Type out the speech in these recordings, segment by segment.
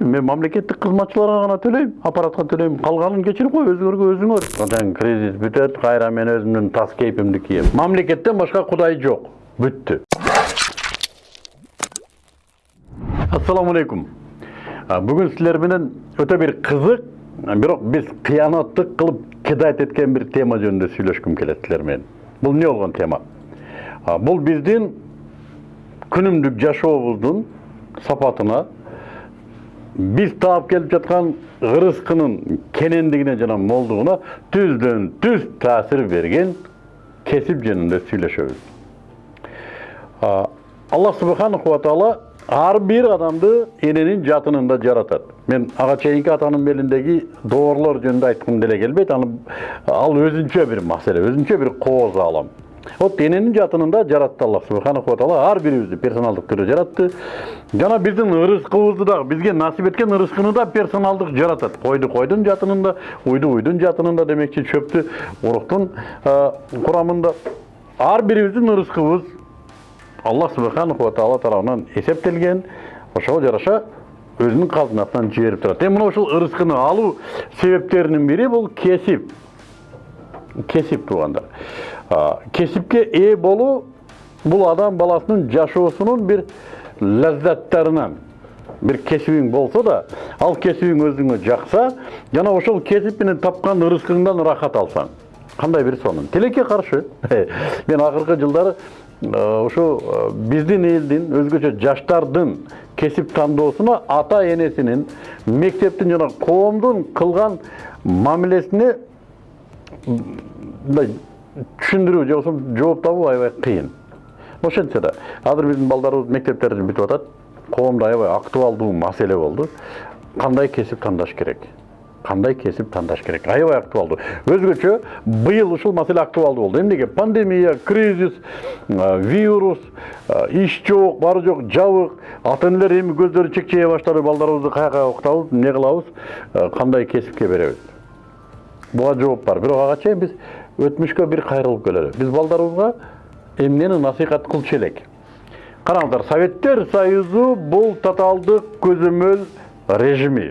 мен мамлекеттик кызматчыларга гана төлөйм аппаратка төлөйм калганын кечирип кой өзүңөргө өзүңөр анан кредит бүтөт кайра мен өзүмдүн тас кейпимди кием мамлекеттен башка кудай жок бүттү ассаламу алейкум бүгүн силер менен өтө бир кызык бирок биз кыянаттык кылып кидать эткен бир тема жөнүндө сүйлөшкүм келет силер менен бул эмне болгон тема? Бул биздин күнүмдүк жашообуздун сапатына биз таап келип жаткан ырыскынын кенендигине жана молдугуна түздөн түз таасир берген кесип жөнүндө сүйлөшөбүз аллах субханаху ва таала ар бир адамды эненин жатынында жаратат мен ага чейинки атанын белиндеги доорлор жөнүндө айткым деле келбейт ал өзүнчө бир маселе өзүнчө бир кооз аалам вот эненин жатынында жаратты аллах субханаху таала ар бирибизди персоналдык түрдө жаратты жана биздин ырыскыбызды дагы бизге насип эткен ырыскыны да персоналдык жаратат койду койдун жатынында уйду уйдун жатынында демекчи чөптү уруктун курамында ар бирибиздин ырыскыбыз аллах субханаху таала тарабынан эсептелген ошого жараша өзүнүн казынасынан жиберип турат эми мына ушул ырыскыны алуу себептеринин бири бул кесип кесип туугандар А, кесипке ээ болуу бул адам баласынын жашоосунун бир лаззаттарынан бир кесибиң болсо да ал кесибиң өзүңө жакса жана ошол кесип менен тапкан ырыскыңдан ырахат алсаң кандай бир сонун тилекке каршы мен акыркы жылдары ушу биздин элдин өзгөчө жаштардын кесип тандоосуна ата энесинин мектептин жана коомдун кылган мамилесине мындай же болбосо жооп табуу аябай кыйын ошентсе да азыр биздин балдарыбыз мектептерди бүтүп атат коомдо аябай актуалдуу маселе болду кандай кесип тандаш керек кандай кесип тандаш керек аябай актуалдуу өзгөчө быйыл ушул маселе актуалдуу болду эмнеге пандемия кризис вирус иш жок баары жок жабык ата энелер эми көздөрү чекчее баштады балдарыбызды каяка окутабыз эмне кылабыз кандай кесипке беребиз буга жооп бар бирок ага чейин биз өтмүшкө бир кайрылып келели биз балдарыбызга эмнени насыйхат кылчу элек караңыздар советтер союзу бул тоталдык көзөмөл режими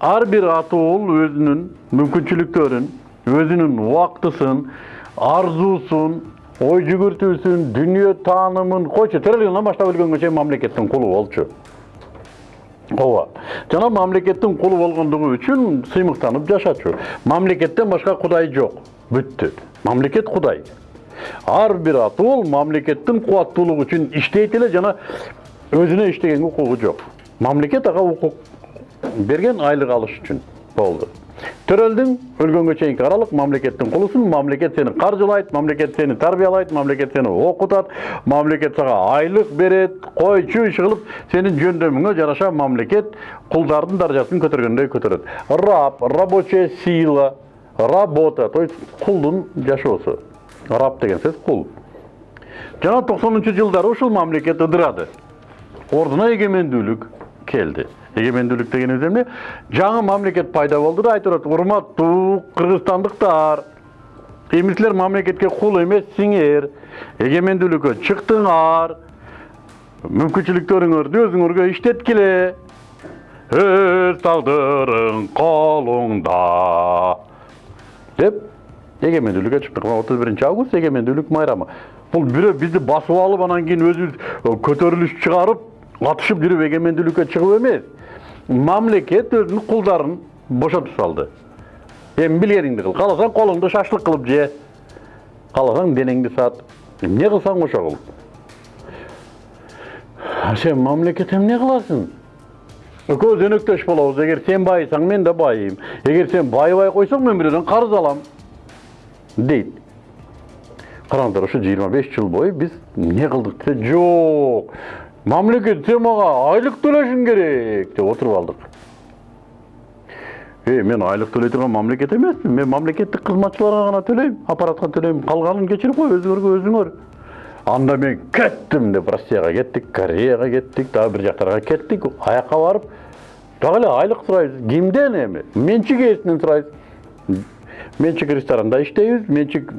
ар бир ата уул өзүнүн мүмкүнчүлүктөрүн өзүнүн убактысын арзуусун ой жүгүртүүсүн дүнүйө таанымын койчу тирелгинден баштап өлгөнгө чейин мамлекеттин кулу болчу ооба жана мамлекеттин кулу болгондугу үчүн сыймыктанып жашачу. Мамлекеттен башка кудай жок бүттү мамлекет кудай ар бир ата уул мамлекеттин кубаттуулугу үчүн иштейт эле жана өзүнө иштегенге укугу жок мамлекет ага укук берген айлык алыш үчүн болду төрөлдүң өлгөнгө чейинки аралык мамлекеттин кулусуң мамлекет сени каржылайт мамлекет сени тарбиялайт мамлекет сени окутат мамлекет сага айлык берет койчу иш кылып сенин жөндөмүңө жараша мамлекет кулдардын даражасын көтөргөндөй көтөрөт. Раб рабочая сила работа то есть кулдун жашоосу. Раб деген сөз кул. Жана токсонунчу жылдары ушул мамлекет ыдырады. Ордуна эгемендүүлүк. Келди эгемендүүлүк дегенибиз эмне жаңы мамлекет пайда болду да айтып атат урматтуу кыргызстандыктар эми силер мамлекетке кул эмессиңер эгемендүүлүккө чыктыңар мүмкүнчүлүктөрүңөрдү өзүңөргө иштеткиле өз тагдырың колуңда деп эгемендүүлүккө чыктык отуз биринчи август эгемендүүлүк майрамы? Бул бирөө бизди басып алып анан кийин өзүбүз көтөрүлүш чыгарып атышып жүрүп эгемендүүлүккө чыгып эмес мамлекет өзүнүн кулдарын бошотуп салды. Эми билгениңди кыл кааласаң колуңду шашлык кылып же кааласаң денеңди сат. Эмне кылсаң ошо кыл сен мамлекет эмне кыласың экөөбүз өнөктөш болобуз эгер сен байысаң мен да байыйм эгер сен байыбай койсоң мен бирөөдөн карыз алам. Дейт караңыздар ушу жыйырма жыл бою биз эмне кылдык десе жок мамлекет сен мага айлык төлөшүң керек деп отуруп алдык э мен айлык төлөй турган мамлекет эмесмин мен мамлекеттик кызматчыларга гана төлөйм аппаратка төлөйм калганын кечирип кой өзүңөргө өзүңөр анда мен кеттим деп россияга кеттик кореяга кеттик дагы бир жактарга кеттик аяка барып дагы эле айлык сурайбыз кимден эми менчик ээсинен сурайбыз менчик ресторанда иштейбиз менчик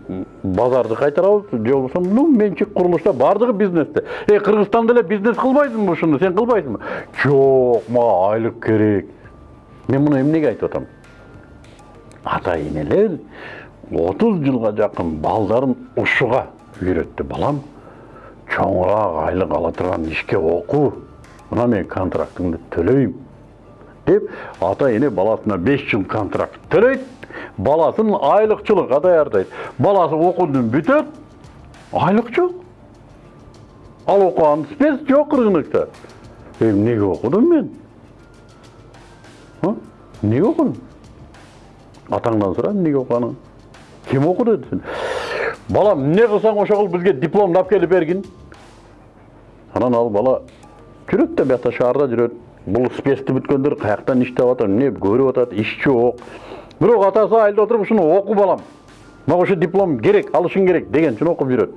базарды кайтарабыз же болбосо ну менчик курулушта баардыгы бизнесте. Эй кыргызстанда эле бизнес кылбайсыңбы ушуну сен кылбайсыңбы жок мага айлык керек. Мен муну эмнеге айтып атам ата энелер отуз жылга жакын балдарын ушуга үйрөттү балам. Чоңураак айлык ала турган ишке окуу мына мен контрактыңды төлөйм деп ата эне баласына беш жыл контракт төлөйт баласын айлыкчылыкка даярдайт баласы окуудун бүтөт айлык жок ал окуган спец жок рынокто эмнеге окудум мен эмнеге окудум атаңдан сура эмнеге окуганыңды ким оку деди сен балам эмне кылсаң ошо кыл бизге дипломду алып келип бергин анан ал бала жүрөт да биякта шаарда жүрөт бул спецти бүткөндөр каяктан иштеп атат эмне көрүп атат иш жок бирок атасы айылда отуруп ушуну оку балам. Мага ошо диплом керек алышың керек деген үчүн окуп жүрөт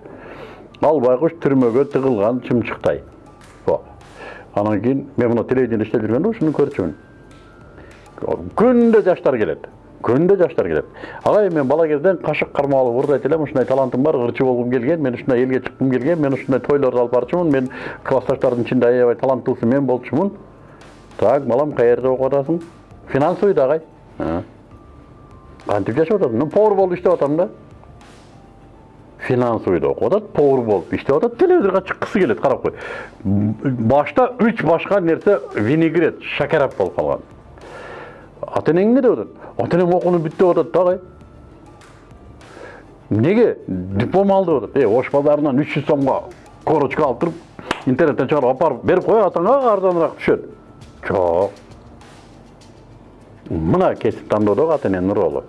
ал байкуш түрмөгө тыгылган чымчыктай анан кийин мен мына телевидениеде иштеп жүргөндө ушуну көрчүмүн күндө жаштар келет күндө жаштар келет агай мен бала кезден кашык кармап алып уурдайт элем ушундай талантым бар ырчы болгум келген мен ушундай элге чыккым келген мен ушундай тойлорду алып барчумун мен классташтардын ичинде аябай таланттуусу мен болчумун так балам каерде окуп атасың финансовыйда агай кантип жашап атасың мен повар болуп иштеп атам да. Финансовыйда окуп атат повар болуп иштеп атат телевизорго чыккысы келет карап кой башта үч башка нерсе винегрет шакарап болуп калган ата энең эмне деп атат ата энем окууну бүт деп атат да эмнеге диплом ал деп атат э ош базарынан үч жүз сомго корочка алып интернеттен чыгарып алып барып берип кой атаңа арзаныраак түшөт жок мына кесип тандоодогу ата ролу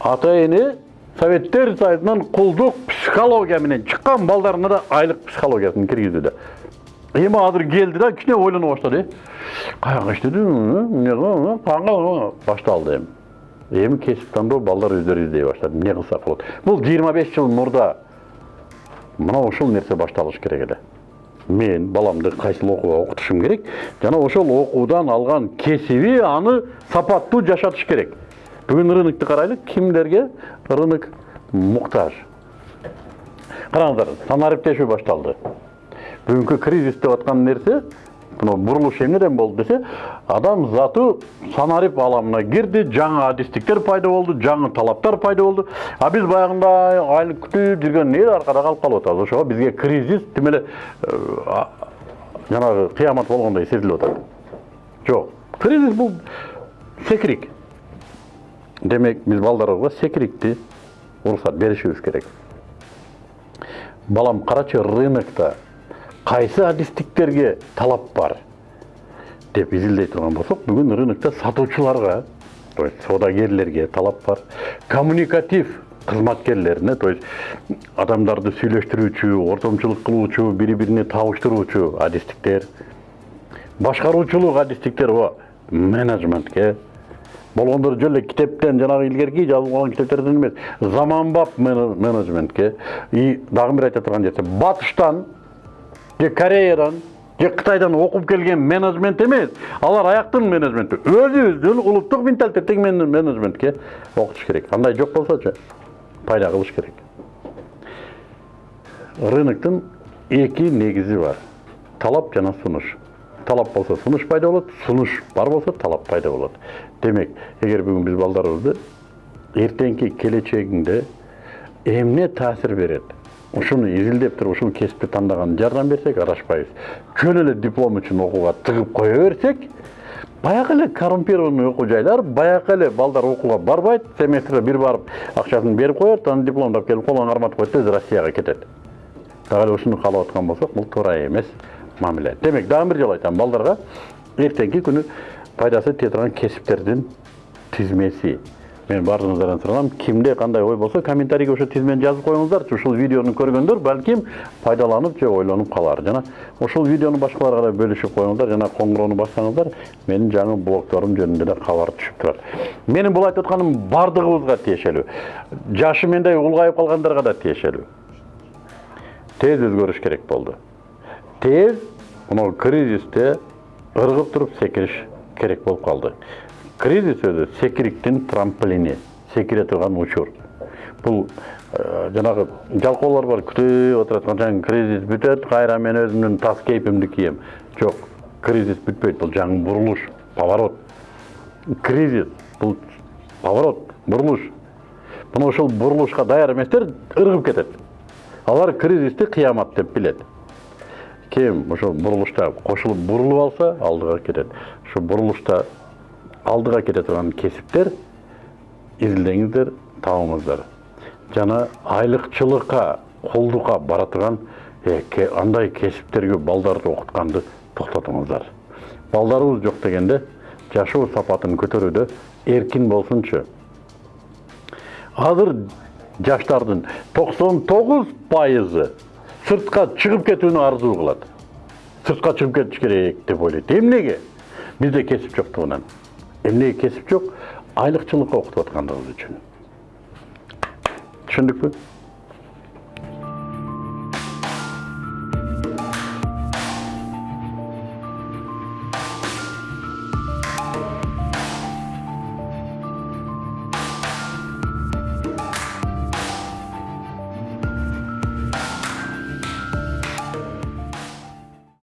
ата эне советтер союзунан кулдук психология менен чыккан балдарына да айлык психологиясын киргизүүдө эми азыр келди да кичине ойлоно баштады каяка иштеди кандай башталды эми эми кесип тандоо балдар өздөрү издей баштады эмне кылсак болот бул жыйырма беш жыл мурда мына ушул нерсе башталыш керек эле мен баламды кайсыл окууга окутушум керек. Жана ошол окуудан алган кесиби аны сапаттуу жашатыш керек. Бүгүн рынокду карайлы кимдерге рынок муктаж. Караңыздар санариптешүү башталды. Бүгүнкү кризис деп аткан нерсе мына бурулуш эмнеден болду десе адам заты санарип аламына кирди жаңы адистиктер пайда болду жаңы талаптар пайда болду а биз баягындай айлык күтүп жүргөн эл аркада калып калып атабыз ошого бизге кризис тим эле жанагы кыямат болгондой сезилип атат жок кризис бул секирик демек биз балдарыбызга секирикти уруксат беришибиз керек балам карачы рынокто кайсы адистиктерге талап бар деп изилдей турган болсок бүгүн рынокто сатуучуларга то есть соодагерлерге талап бар. Коммуникатив кызматкерлерине то есть адамдарды сүйлөштүрүүчү ортомчулук кылуучу бири бирине табыштыруучу адистиктер башкаруучулук адистиктер менеджментке. Болгондор жөн эле китептен жанагы илгерки жазылган китептерден эмес заманбап менеджментке. И дагы бир айта турган нерсе батыштан же кореядан же кытайдан окуп келген менеджмент эмес алар аяктын менеджменти өзүбүздүн улуттук менталитеттеги менеджментке окутуш керек андай жок болсочу пайда кылыш керек рыноктун эки негизи бар талап жана сунуш талап болсо сунуш пайда болот сунуш бар болсо талап пайда болот демек эгер бүгүн биз балдарыбызды эртеңки келечегиңде эмне таасир берет ушуну изилдеп туруп ушул кесипти тандаган жардам берсек адашпайбыз жөн эле диплом үчүн окууга тыгып кое берсек баягы эле коррумпированный окуу жайлар баягы эле балдар окууга барбайт семестрде бир барып акчасын берип коет анан дипломду алып келип колуна карматып коет өзү россияга кетет. Дагы эле ушуну каалап аткан болсок бул туура эмес мамиле. Демек дагы бир жолу айтам балдарга эртеңки күнү пайдасы тие турган кесиптердин тизмеси. Мен баарыңыздардан суранам кимде кандай ой болсо комментарийге ошо тизмени жазып коюңуздарчы ушул видеону көргөндөр балким пайдаланып же ойлонуп калар жана ушул видеону башкаларга да бөлүшүп коюңуздар жана коңгуроону бассаңыздар менин жаңы блогторум жөнүндө да кабар түшүп турат менин бул айтып атканым баардыгыбызга тиешелүү жашы мендей улгайып калгандарга да тиешелүү тез өзгөрүш керек болду тез мына кризисте ыргып туруп секириш керек болуп калды кризис өзү секириктин трамплини секире турган учур. Бул э, жанагы жалкоолор бар күтүп отурат качан кризис бүтөт кайра мен өзүмдүн тас кейпимди кием. Жок кризис бүтпөйт бул жаңы бурулуш поворот. Кризис бул поворот бурулуш мына ошол бурулушка даяр эместер ыргып кетет алар кризисти кыямат деп билет ким ошол бурулушта кошулуп бурулуп алса алдыга кетет ушу бурулушта алдыга кете турган кесиптер изилдеңиздер табыңыздар жана айлыкчылыкка кулдукка бара турган андай кесиптерге балдарды окутканды токтотуңуздар балдарыбыз жок дегенде жашоо сапатын көтөрүүдө эркин болсунчу азыр жаштардын токсон тогуз пайызы сыртка чыгып кетүүнү арзуу кылат сыртка чыгып кетиш керек деп ойлойт эмнеге бизде кесип жоктугунан эмнеге кесип жок айлыкчылыкка окутуп аткандыгыбыз үчүн түшүндүкпү